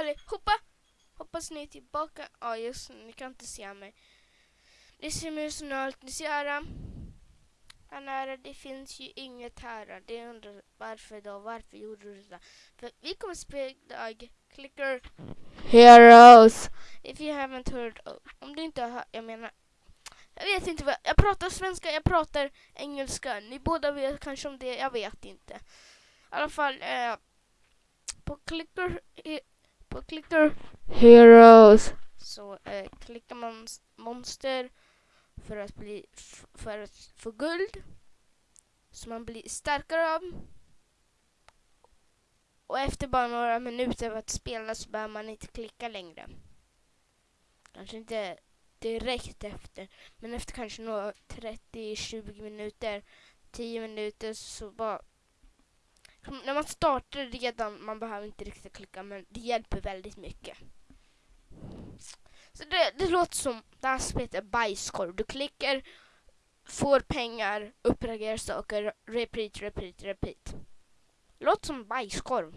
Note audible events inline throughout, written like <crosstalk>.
allihopa! Hoppas ni är tillbaka. Ja, just ni kan inte se mig. Det ser ut som allt ni ser. här nära, det finns ju inget här. Det undrar varför då? Varför gjorde du det? För vi kommer spela idag Clicker Heroes. If you haven't heard of, Om du inte har jag menar jag vet inte vad, jag pratar svenska, jag pratar engelska. Ni båda vet kanske om det, jag vet inte. I alla fall, eh, på Clicker, på Clicker Heroes så eh, klickar man monster för att, bli, för att få guld. Så man blir starkare av. Och efter bara några minuter av att spela så behöver man inte klicka längre. Kanske inte direkt efter. Men efter kanske några 30-20 minuter, 10 minuter så bara... När man startar redan, man behöver inte riktigt klicka men det hjälper väldigt mycket. Så det, det låter som, det här spelet är bajskorv. Du klickar, får pengar, uppgraderar saker, repeat, repeat, repeat. Låter som bajskorv.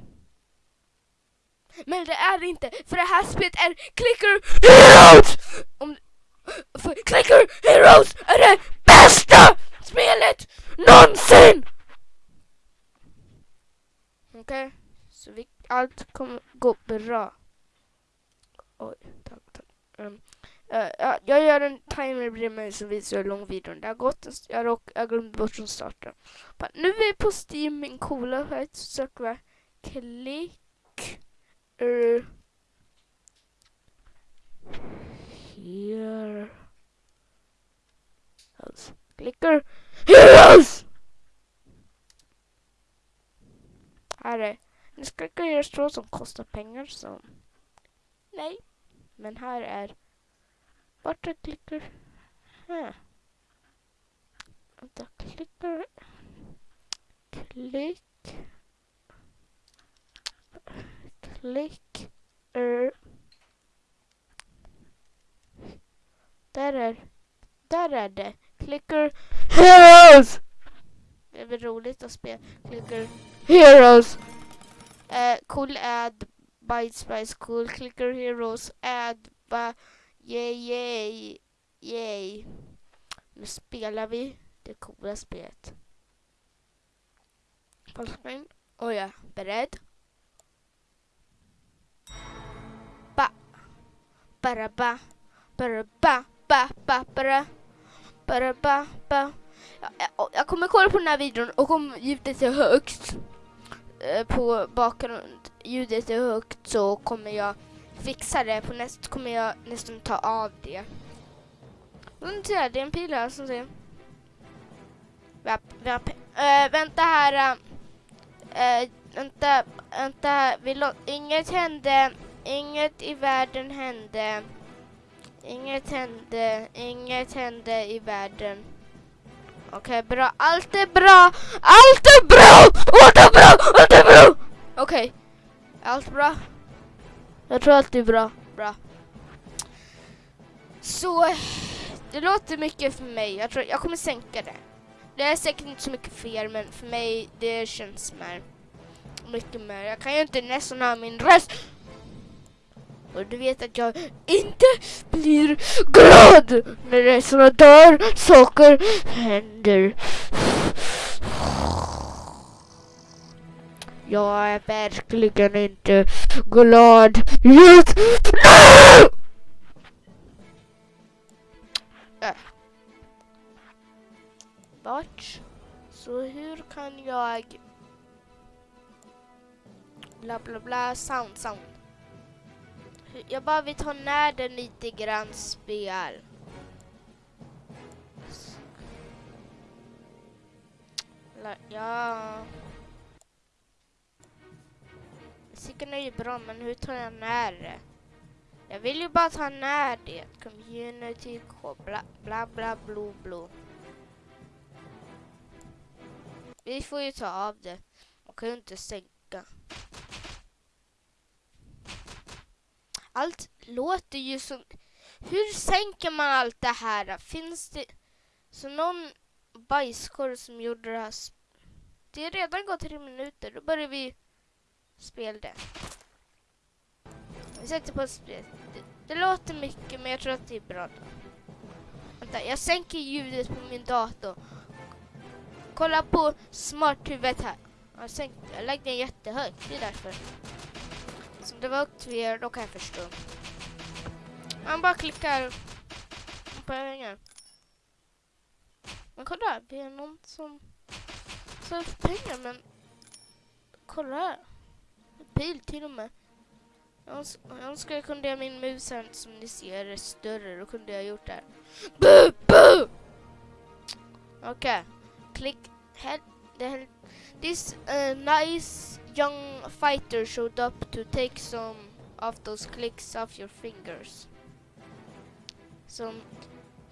Men det är det inte, för det här spelet är Clicker Heroes! Om, för Clicker Heroes är det bästa spelet någonsin! Okej, okay. så vi, allt kommer gå bra. Oj, tack, tack. Um, uh, uh, jag gör en timer bredvid mig som visar hur lång videon det har gått. Alltså, jag, råk, jag glömde bort från starten. Men nu är vi på Steam, min coola sajt. Så söker vi klick... Uh, here. Alltså, here! Heroes! Här är Nu ska jag göra strå som kostar pengar som... Nej. Men här är... Vart jag klickar... Här. Vänta, klickar... Klick... Klick... Er. Där är... Där är det. Klickar... Heroes! Det är väl roligt att spela. Klickar... Heroes! Uh, cool ad Byte Spice Cool Clicker Heroes ad ba Yay yay Yay Nu spelar vi det coola spelet. Fullscreen. Oh ja, beredd? Ba Bara ba Bara ba ba ba bara Bara ba ba jag, eh, jag kommer kolla på den här videon och om ljudet är högt eh, på bakgrund ljudet är högt så kommer jag fixa det. På näst kommer jag nästan ta av det. Vänta, det är en pil här som säger. Vap, vap. Äh, eh, vänta här. Äh, vänta, vänta. Vi inget hände. Inget i världen hände. Inget hände. Inget hände i världen. Okej, okay, bra. Allt är bra! Allt är bra! Allt är bra! Allt är bra! Okej. Okay. Allt bra? Jag tror allt är bra. Bra. Så, det låter mycket för mig. Jag tror jag kommer sänka det. Det är säkert inte så mycket för er, men för mig det känns mer. Mycket mer. Jag kan ju inte nästan ha min röst. Och du vet att jag inte blir glad när det är sådana där saker händer. Jag är verkligen inte glad just nu! Äh. Vart? Så hur kan jag... Bla bla bla, sound, sound. Jag bara vill ta ner den lite grann spel. Ja... Musiken är ju bra, men hur tar jag ner det? Jag vill ju bara ta ner det. Community, bla bla bla bla bla. Vi får ju ta av det. Man kan ju inte stänga. Allt låter ju som... Hur sänker man allt det här? Finns det... Så någon bajskorv som gjorde det här... Det har redan gått tre minuter. Då börjar vi spela det. Vi sätter på spel. Det, det låter mycket men jag tror att det är bra. Då. Vänta, jag sänker ljudet på min dator. Kolla på smarthuvudet här. Jag, sänkt, jag lägger den jättehögt, det är därför. Så det var högt till er, då kan jag förstå. Man bara klickar på pengar. Men kolla, det är någon som söker pengar men kolla här. Pil till och med. Jag öns- jag önskar jag kunde göra min mus här som ni ser är större. Då kunde jag gjort det här. Bu, bu! Okej. Klick. Hell. This uh, nice young fighter showed up to take some of those clicks off your fingers. Some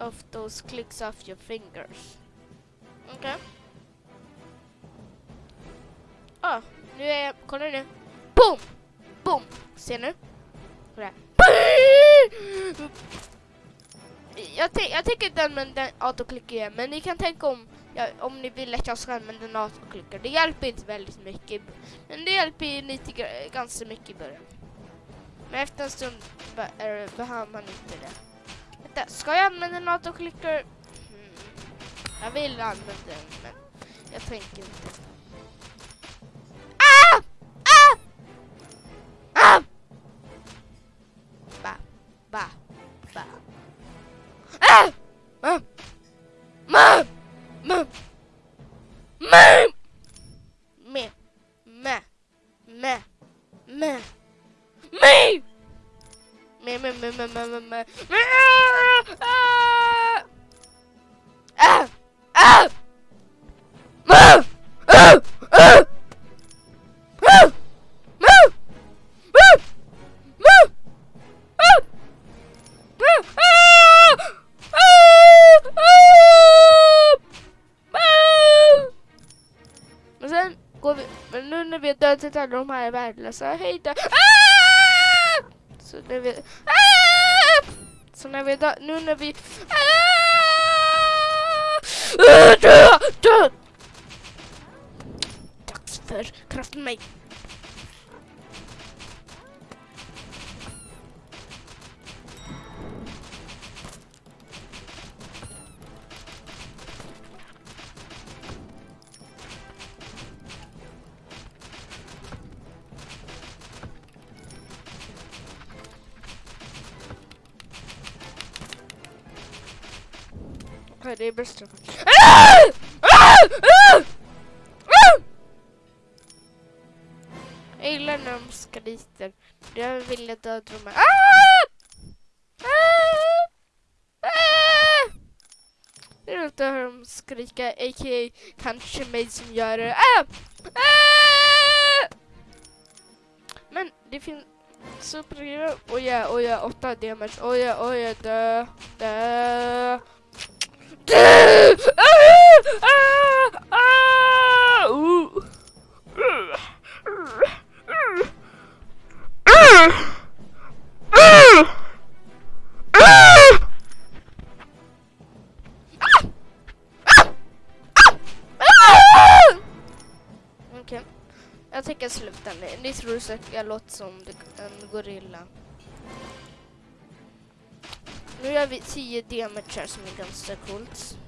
of those clicks off your fingers. Okej. Ah, nu är jag, kolla nu. Boom! Boom! Ser ni? Kolla. Jag, tänker jag tänker den autoklickar autoklick igen, men ni kan tänka om, ja, om ni vill att jag ska använda en autoklickare. Det hjälper inte väldigt mycket, men det hjälper ju lite, ganska mycket i början. Men efter en stund be- behöver man inte det. Vänta, ska jag använda en autoklickare? Hmm. Jag vill använda den, men jag tänker inte. Me! Me! Me, me, me, me, me, me, me. Me! Jag värdelösa, hej då. Ah! Så när vi, ah! så när vi nu när vi, ah! ah! dö, dö. Dags för kraften mig. Nej, det är bäst. Ah! Ah! Jag gillar när de skriker. Jag vill jag döda dem Det är roligt att höra dem skrika, a.k.a. kanske mig som gör det. Men det finns superhero. Oj, ja, oj, ja, åtta damage. Oj, ja, oj, dö. Dö! Ni tror säkert jag låter som en gorilla. Nu gör vi 10 damage som är ganska coolt.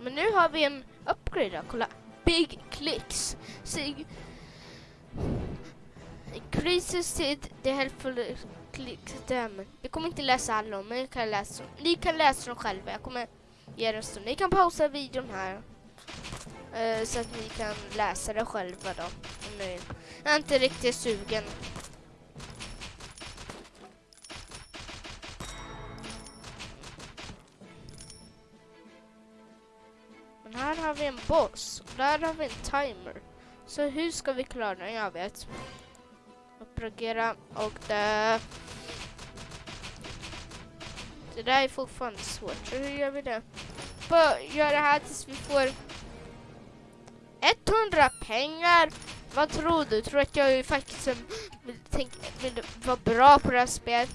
Men nu har vi en upgrade då, kolla. Big clicks. Sig increases it the helpful clicks damage. Vi kommer inte läsa alla men ni kan läsa, ni kan läsa dem själva. Jag kommer ge er en stund. Ni kan pausa videon här eh, så att ni kan läsa det själva då. Om ni vill. Jag är inte riktigt sugen. Men här har vi en boss. Och där har vi en timer. Så hur ska vi klara den? Jag vet. Uppragera och det... Det där är fortfarande svårt. Så hur gör vi det? Bara gör det här tills vi får 100 pengar. Vad tror du? Tror du att jag faktiskt vill, tänk, vill vara bra på det här spelet?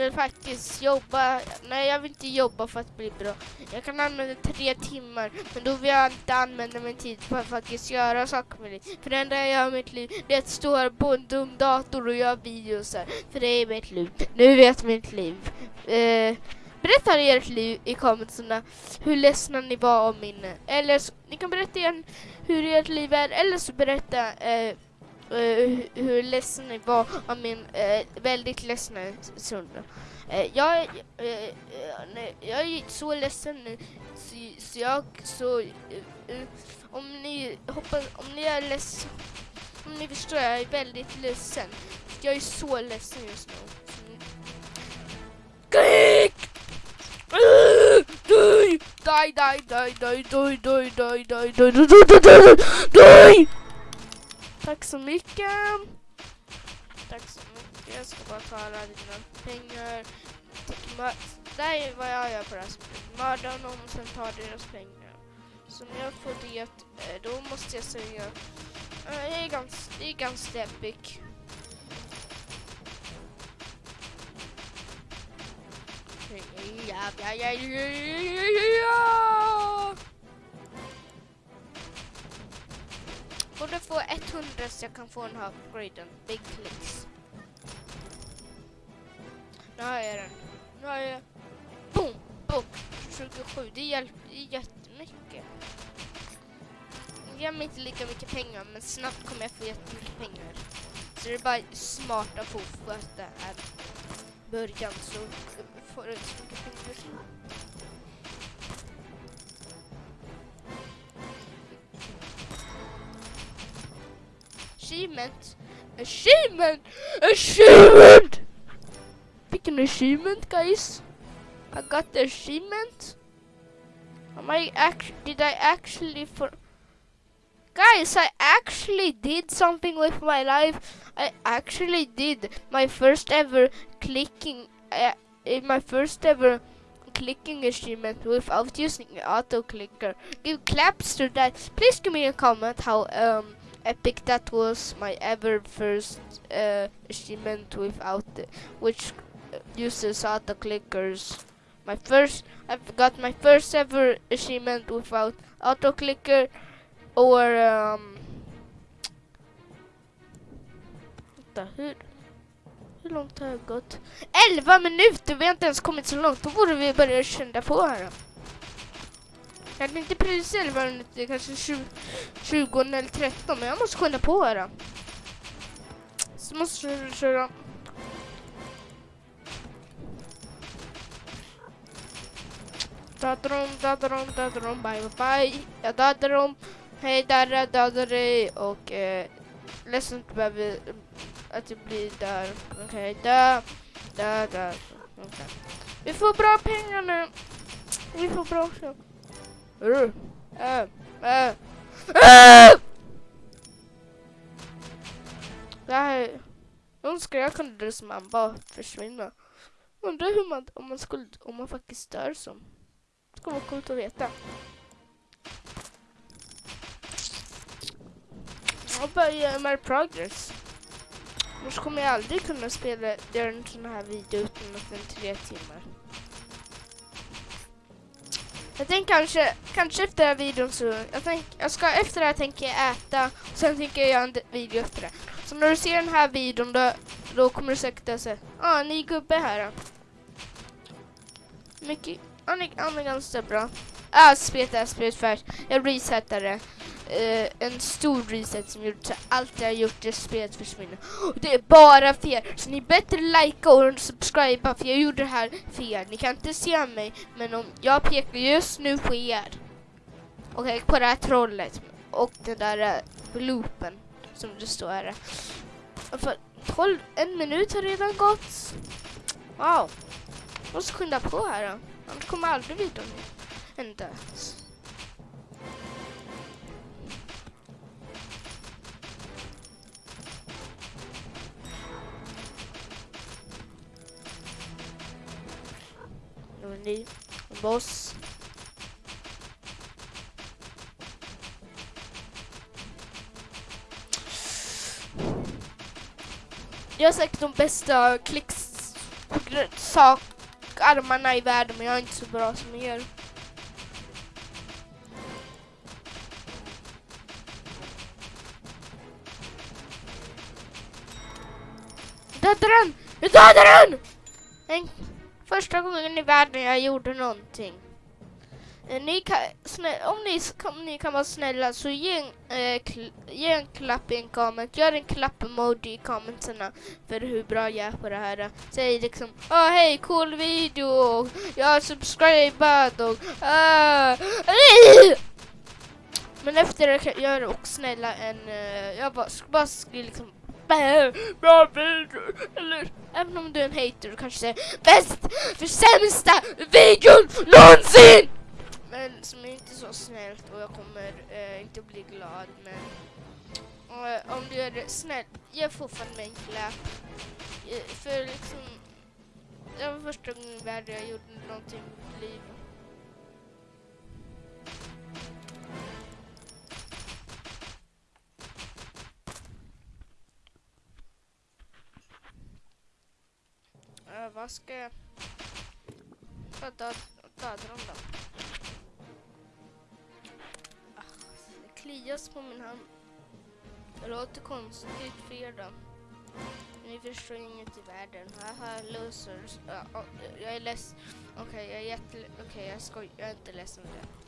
vill faktiskt jobba. Nej, jag vill inte jobba för att bli bra. Jag kan använda tre timmar, men då vill jag inte använda min tid på att faktiskt göra saker med det. För det enda jag gör i mitt liv, det är att stå här på en dum dator och göra videos här. För det är mitt liv. Nu vet mitt liv. Uh, berätta i ert liv i kommentarerna hur ledsna ni var om min... Eller så, ni kan berätta igen hur ert liv är, eller så berätta eh, uh, hur ledsen ni var av min eh, väldigt ledsna stund. Eh, jag, eh, eh jag är så ledsen nu så, så jag så eh, om ni hoppas om ni är ledsen om ni förstår jag är väldigt ledsen. Jag är så ledsen just nu. Skrik! Döj! Döj, döj, döj, döj, döj, döj, döj, döj, döj, döj, döj, döj! Tack så mycket. Tack så mycket. Jag ska bara ta alla dina pengar. Det här är vad jag gör på det här spelet. Mörda någon och sen ta deras pengar. Så när jag får det, eh, då måste jag säga... Eh, det är ganska, det är ganska epic. Ja, ja, ja, ja, ja, ja. Borde få 100 så jag kan få den här upgraden. Big clicks. Nu har jag den. Nu har jag... Boom! Boom! 27. Det hjälper jättemycket. Jag ger mig inte lika mycket pengar men snabbt kommer jag få jättemycket pengar. Så det är bara smart att få sköta början så inte så mycket achievement. Achievement! Achievement! Picking achievement, guys. I got the achievement. Am I act? Did I actually for? Guys, I actually did something with my life. I actually did my first ever clicking. Uh, my first ever clicking achievement without using an auto clicker. Give claps to that. Please give me a comment how um epic that was my ever first uh, achievement without the, which uses auto clickers my first I've got my first ever achievement without auto clicker or um vänta, hur hur långt har jag gått? 11 minuter! Vi har inte ens kommit så långt. Då borde vi börja kända på här. Jag kan inte precis 11 minuter, kanske 20, 20 eller 13, men jag måste skynda på här. Så måste jag köra. Dödade dem, dödade bye bye bye. Jag dödade. Hej där, jag och eh, ledsen att du behöver att jag blir där. Okej, okay, dö, dö, dö. Okay. Vi får bra pengar nu. Vi får bra köp. Uh, uh, uh. Det här... önskar jag kunde det som man bara försvinna. Undrar hur man, om man skulle, om man faktiskt dör som. Det ska vara coolt att veta. Jag börjar med progress. Annars kommer jag aldrig kunna spela, göra en sån här video utan att den tre timmar. Jag tänker kanske, kanske efter den här videon så, jag, tänk, jag ska efter det här tänker jag äta, och sen tänker jag göra en video efter det. Så när du ser den här videon då, då kommer du säkert säga, ah, ny gubbe här. Mycket, han är, han är ganska bra. Ah, spelet är spelet färdigt. Jag resetade eh, en stor reset som gjort så allt jag gjort i spelet försvinner. Och Det är bara fel, så ni bättre likea och subscriba för jag gjorde det här fel. Ni kan inte se mig, men om jag pekar just nu på er. Okej, okay, på det här trollet och den där uh, loopen som det står här. För 12, en minut har redan gått. Wow. Jag måste skynda på här då. Annars kommer aldrig videon en ny boss. Jag har säkert de bästa klicks sak armarna i världen men jag är inte så bra som er. Jag dödade den! Jag dödade den! Första gången i världen jag gjorde någonting. Eh, ni kan, om ni, om ni kan vara snälla så ge en, eh, ge en klapp i en comment. Gör en klapp-emoji i commenterna för hur bra jag är på det här. Säg liksom oh, hej cool video, jag har subscribat och Uh, Men efter det kan gör också snälla en, eh, jag bara, bara skriv liksom "Bä, bra video, eller även om du är en hater du kanske säger bäst för sämsta videon någonsin! Men som är inte så snällt och jag kommer eh, inte bli glad men och, om du är snäll, jag ge fortfarande mig en klapp. Eh, för liksom, det var första gången i världen jag gjorde någonting i mitt liv. Vad ska jag... För att döda dem då? Ah, det klias på min hand. Det låter konstigt för er då. Ni förstår inget i världen. Haha, losers. Ja, ja, jag är ledsen. Okej, jag är jätte... Okej, jag skojar. Jag är inte ledsen för det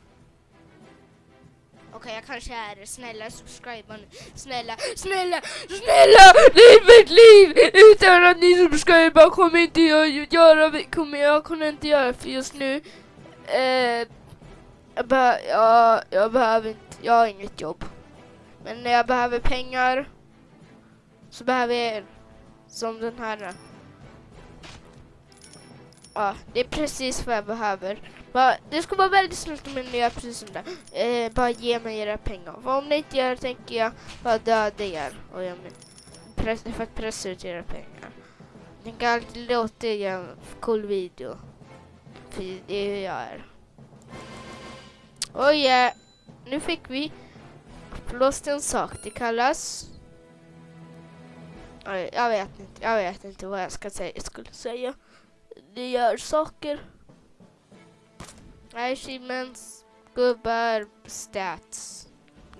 okay, jag kanske är det. Snälla, subscriba nu. Snälla, snälla, snälla! Liv mitt liv! Utan att ni subscribar kommer inte jag göra... Kommer jag kunna inte göra för just nu. Eh, jag, be ja, jag behöver inte... Jag har inget jobb. Men när jag behöver pengar så behöver jag er. Som den här. Ja, det är precis vad jag behöver. Bara, det skulle vara väldigt snällt om ni gör precis som det. Eh, bara ge mig era pengar. För om ni inte gör det tänker jag bara döda er. Och jag men, press, för att pressa ut era pengar. Ni kan alltid låta er göra en cool video. För det är hur jag är. Och ja, nu fick vi upplåst en sak. Det kallas... Jag vet inte, jag vet inte vad jag ska säga, jag skulle säga. Det gör saker. Achievements, gubbar, stats.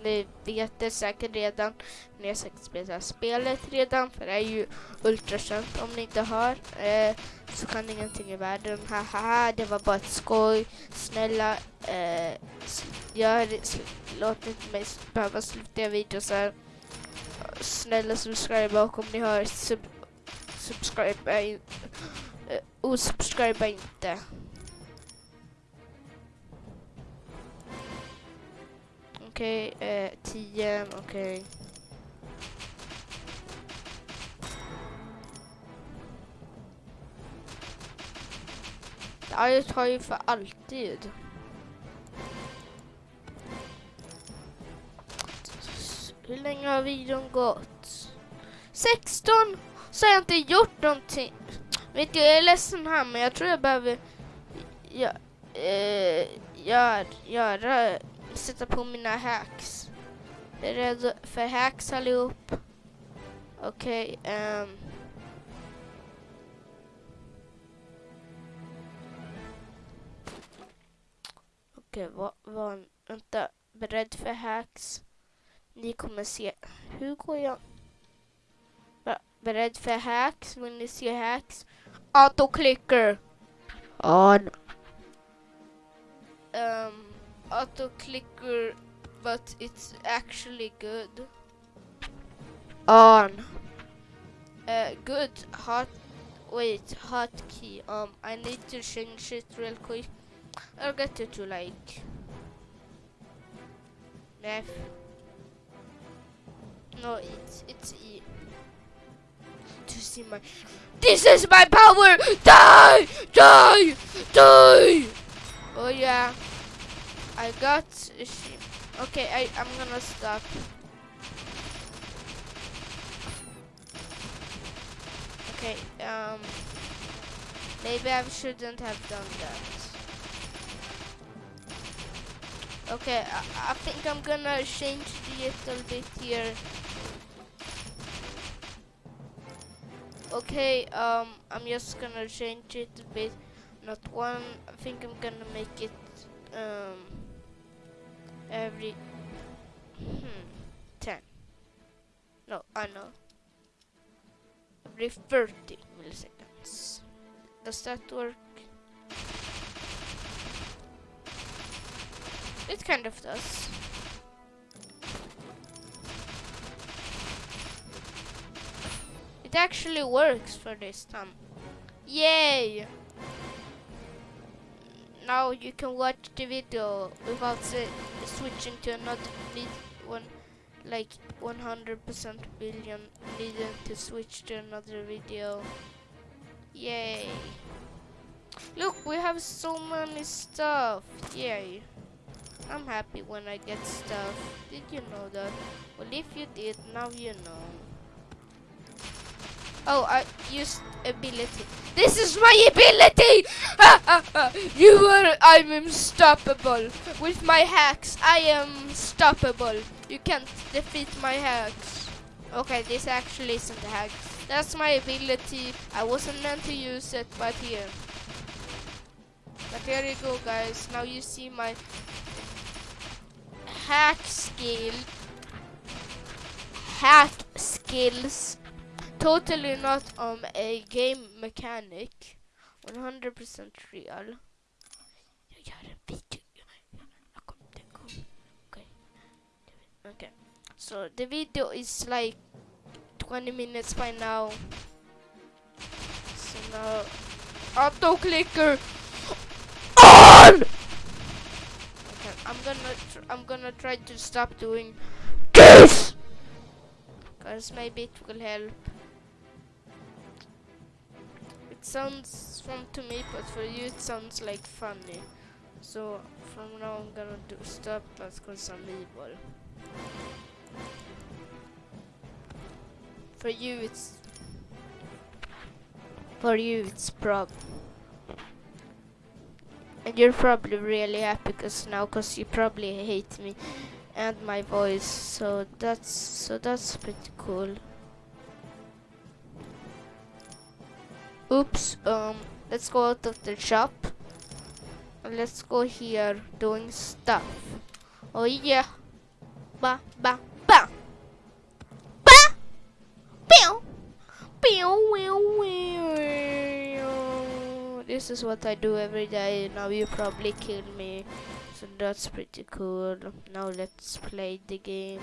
Ni vet det säkert redan. Ni har säkert spelat spelet redan för det är ju ultrakänt om ni inte har. Eh, så kan ingenting i världen. Haha, det var bara ett skoj. Snälla, eh, gör, låt inte mig behöva sluta göra videos här. Snälla subscribe och om ni har sub, subscribe Eh, Uh, osubscriba inte. Okej, eh, 10, okej. Okay. det tar ju för alltid. Hur länge har videon gått? 16! Så har jag inte gjort någonting. Vet du, jag är ledsen här men jag tror jag behöver ja, eh, gör, göra, sätta på mina hacks. Jag är rädd för hacks allihop. Okej, ehm. Okej, okay, var, var vänta, beredd för hacks. Ni kommer se, hur går jag? Beredd för hacks, vill ni se hacks? Autoclicker. On. Um, autoclicker, but it's actually good. On. Uh, good. Hot. Wait, hotkey. Um, I need to change it real quick. I'll get it to like. F. No, it's it's E. See my. This is my power. Die, die, die. Oh yeah. I got. shi- Okay, I I'm gonna stop. Okay. Um. Maybe I shouldn't have done that. Okay, I, I think I'm gonna change the little bit here. Okay, um, I'm just gonna change it a bit. Not one. I think I'm gonna make it um every hmm ten. No, I know. Every thirty milliseconds. Does that work? It kind of does. It actually works for this time. Yay! Now you can watch the video without switching to another one like 100% billion needing to switch to another video. Yay! Look, we have so many stuff. Yay! I'm happy when I get stuff. Did you know that? Well, if you did, now you know. Oh, I used ability. This is my ability! <laughs> you are, I'm unstoppable. With my hacks, I am unstoppable. You can't defeat my hacks. Okay, this actually isn't a hack. That's my ability. I wasn't meant to use it, but here. But here you go, guys. Now you see my hack skill. Hack skills totally not um a game mechanic. 100% real. Okay. So the video is like 20 minutes by now. So now auto clicker on. Okay, I'm gonna I'm gonna try to stop doing this. Cause maybe it will help. Sounds fun to me, but for you it sounds like funny. So from now I'm gonna do stop that's cause I'm evil. For you it's for you it's prob and you're probably really happy because now cause you probably hate me and my voice so that's so that's pretty cool oops um let's go out of the shop. Let's go here doing stuff. Oh yeah. Ba ba ba. Ba! Pew! Pew pew pew. This is what I do every day. Now you probably kill me. So that's pretty cool. Now let's play the game.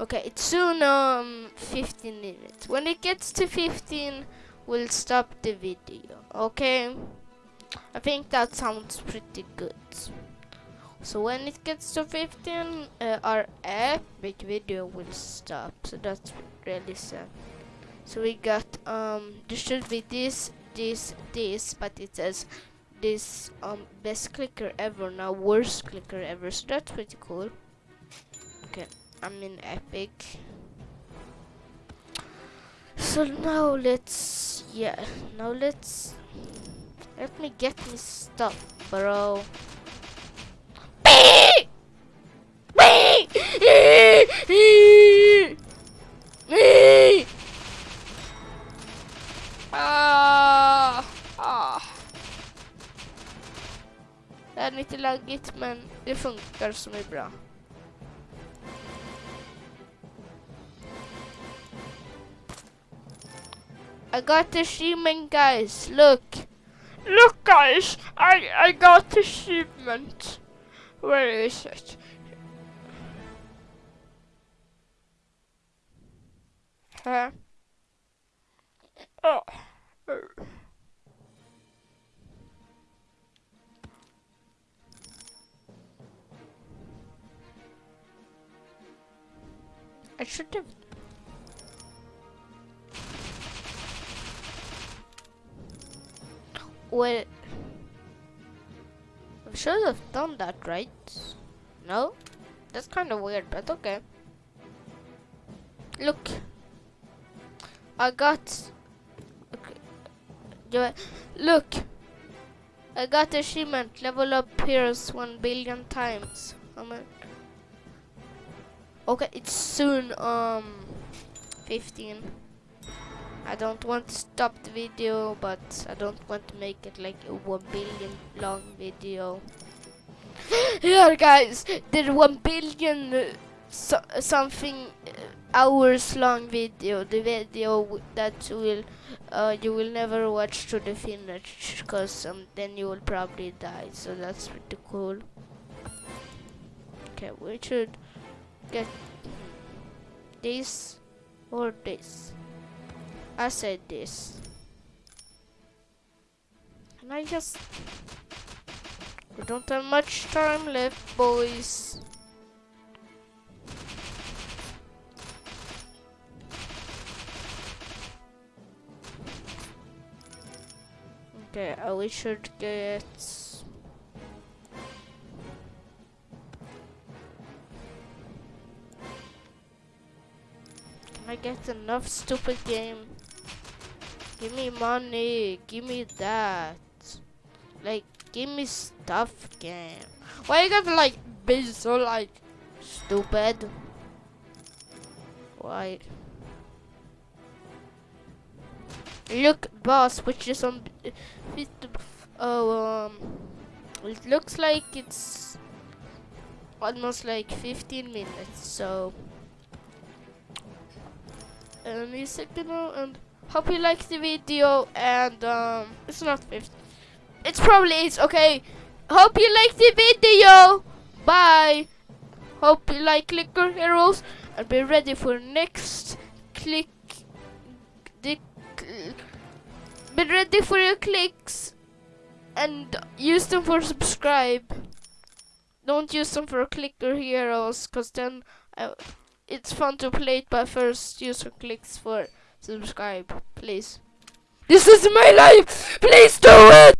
Okay, it's soon um 15 minutes. When it gets to 15, we'll stop the video. Okay? I think that sounds pretty good. So when it gets to 15, uh, our epic video will stop. So that's really sad. So we got um there should be this, this, this, but it says this um best clicker ever now worst clicker ever so that's pretty cool okay i'm in epic so now let's yeah now let's let me get me stuff bro ah, ah. Det är lite laggigt men det funkar som är bra. I got the achievement guys, look! Look guys! I, I got the achievement! Where is it? Huh? Oh. I should have. Well, I should have done that, right? No? That's kind of weird, but okay. Look. I got. Okay. Look. I got achievement. Level up heroes one billion times. I mean, Okay, it's soon um 15. I don't want to stop the video, but I don't want to make it like a one billion long video. <gasps> yeah, guys, the one billion uh, so, something uh, hours long video. The video that will uh, you will never watch to the finish, cause um, then you will probably die. So that's pretty cool. Okay, we should get this or this. I said this. And I just we don't have much time left, boys. Okay, uh, we should get. Can I get enough stupid game? Give me money. Give me that. Like, give me stuff game. Why you gotta like be so like stupid? Why? Look, boss, which is on. Oh, um, it looks like it's almost like 15 minutes. So, any second now, and hope you like the video. And um, it's not 15. It's probably it's okay. Hope you like the video. Bye. Hope you like Clicker Heroes and be ready for next click. The cl- be ready for your clicks and use them for subscribe. Don't use them for Clicker Heroes, cause then uh, it's fun to play it. But first, use your clicks for subscribe, please. This is my life. Please do it.